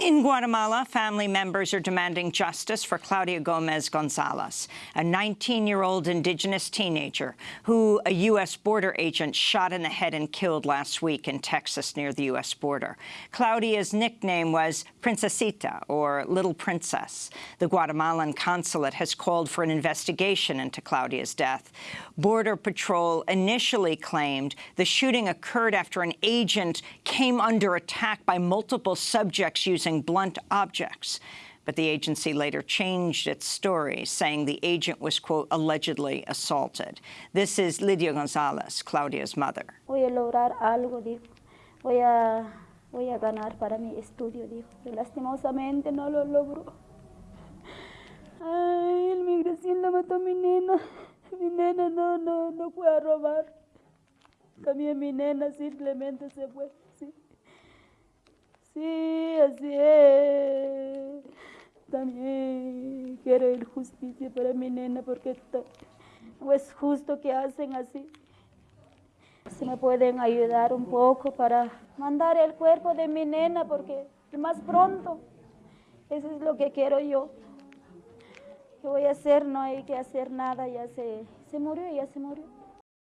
In Guatemala, family members are demanding justice for Claudia Gomez Gonzalez, a 19-year-old indigenous teenager who a U.S. border agent shot in the head and killed last week in Texas near the U.S. border. Claudia's nickname was Princesita, or Little Princess. The Guatemalan consulate has called for an investigation into Claudia's death. Border Patrol initially claimed the shooting occurred after an agent came under attack by multiple subjects using using blunt objects. But the agency later changed its story, saying the agent was, quote, allegedly assaulted. This is Lydia Gonzalez, Claudia's mother. Voy a lograr algo, dijo. Voy a, voy a ganar para mi estudio, dijo. lastimosamente no lo logró. Ay, el migración la mató a mi nena. Mi nena no, no, no fue a robar. También mi nena simplemente se fue. Sí, así es. También quiero el justicia para mi nena porque es justo que hacen así. Si me pueden ayudar un poco para mandar el cuerpo de mi nena porque más pronto. Eso es lo que quiero yo. ¿Qué voy a hacer? No hay que hacer nada, ya se, se murió, ya se murió.